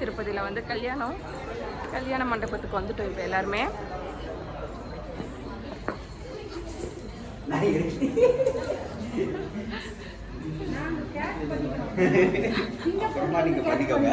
திருப்பதியில் வந்து கல்யாணம் கல்யாண மண்டபத்துக்கு வந்துட்டோம் இப்போ எல்லாருமே. பண்ணிக்கோங்க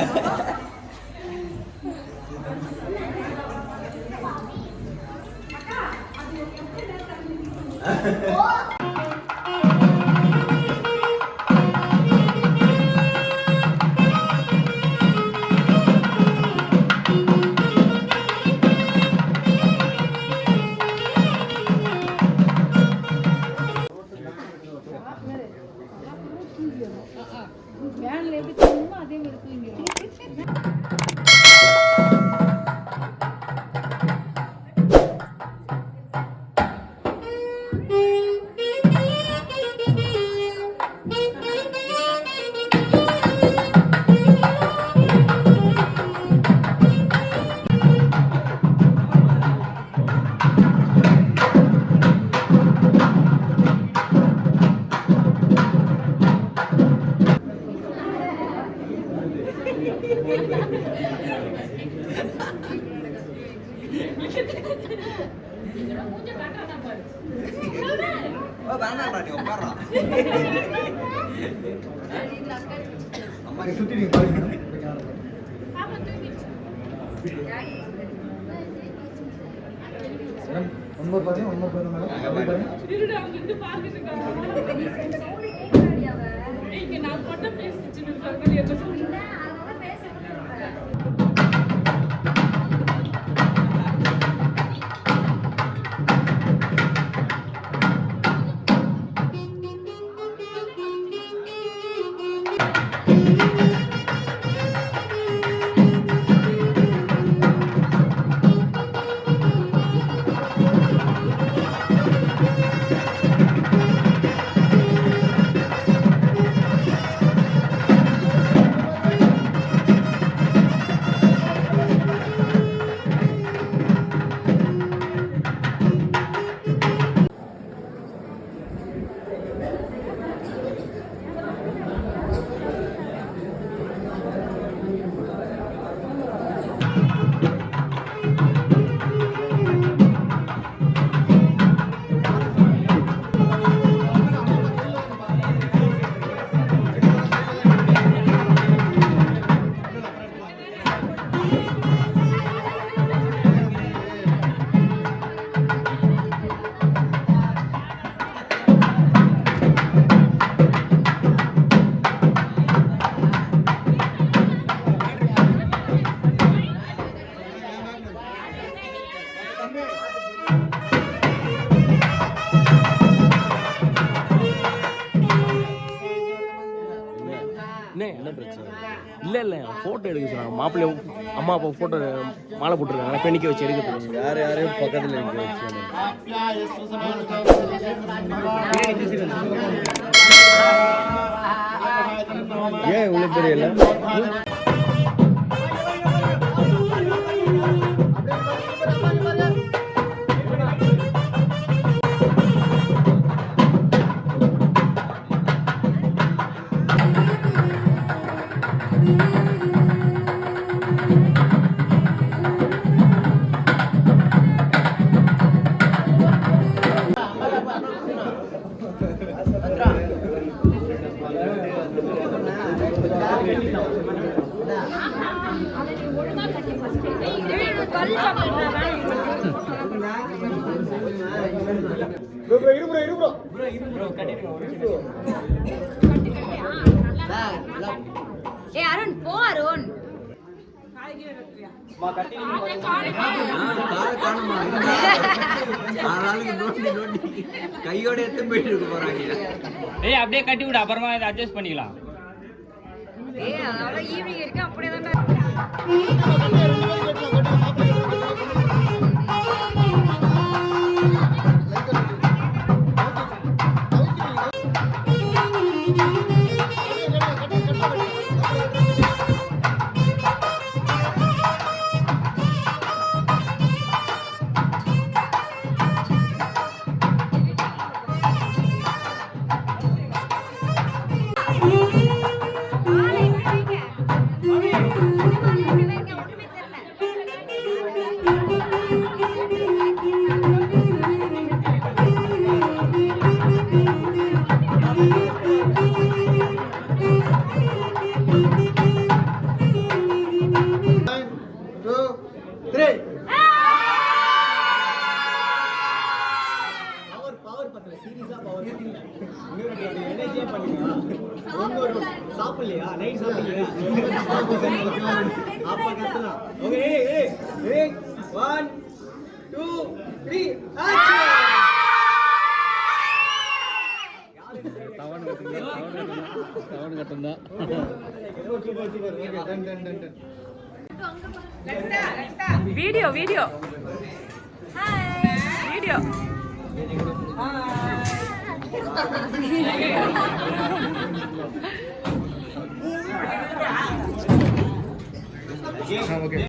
நீ உட்கார்றா அம்மா சுத்தி நீ பாருங்க ஒன்பது பாருங்க ஒன்பது பாருங்க என்ன பிரச்சனை? இல்லை இல்லை ஃபோட்டோ எடுக்க சொன்னாங்க. மாப்பிள்ளை அம்மா அப்பா ஃபோட்டோ மாலை போட்டிருக்காங்க. பெண்ணிக்க வச்சு எடுக்க யார் யாரையும் பக்கத்தில் நிக்க வச்சு ஏன் இவ்வளவு தெரியல ஏ அருண் போ அருண் கையோட எடுத்து போயிட்டு இருக்க போறாங்க ஏய் அப்படியே கட்டி விடு அப்புறமா அட்ஜஸ்ட் பண்ணிக்கலாம். அதனால ஈவினிங் வரைக்கும் அப்படியே தான். சாப்பிடலையா நைட் சாப்பிடலையா அப்ப கத்தலாம் வீடியோ வீடியோ வீடியோ ஓகே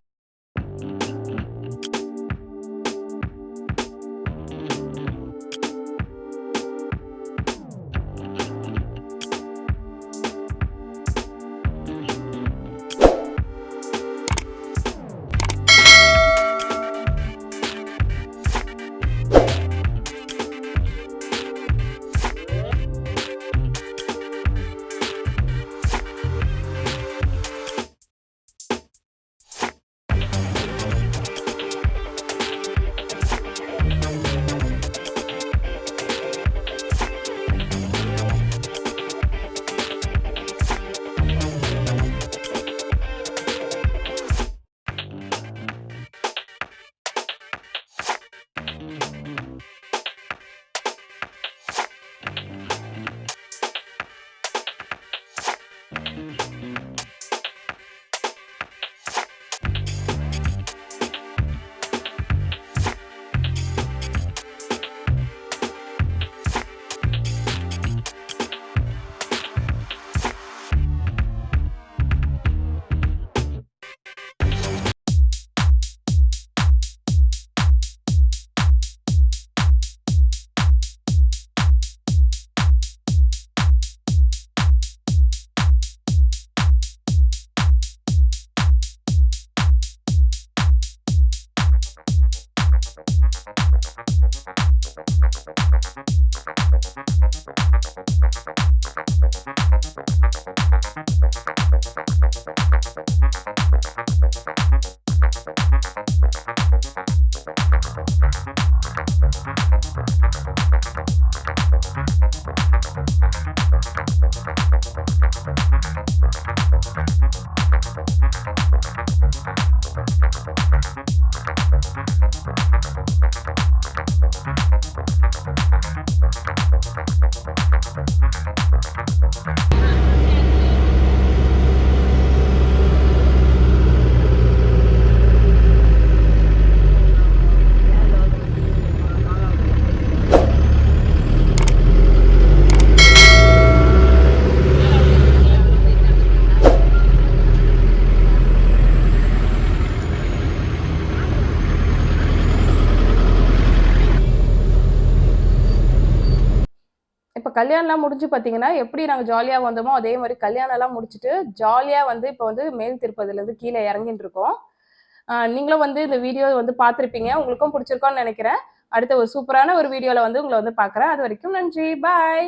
கல்யாணம்லாம் முடிஞ்சு பார்த்தீங்கன்னா எப்படி நாங்கள் ஜாலியாக வந்தோமோ அதே மாதிரி கல்யாணம்லாம் முடிச்சுட்டு ஜாலியாக வந்து இப்போ வந்து மேல் திருப்பதிலேருந்து கீழே இறங்கிட்டு இருக்கோம் நீங்களும் வந்து இந்த வீடியோ வந்து பார்த்துருப்பீங்க. உங்களுக்கும் பிடிச்சிருக்கோன்னு நினைக்கிறேன். அடுத்த ஒரு சூப்பரான ஒரு வீடியோவில் வந்து உங்களை வந்து பார்க்குறேன். அது வரைக்கும் நன்றி. பாய்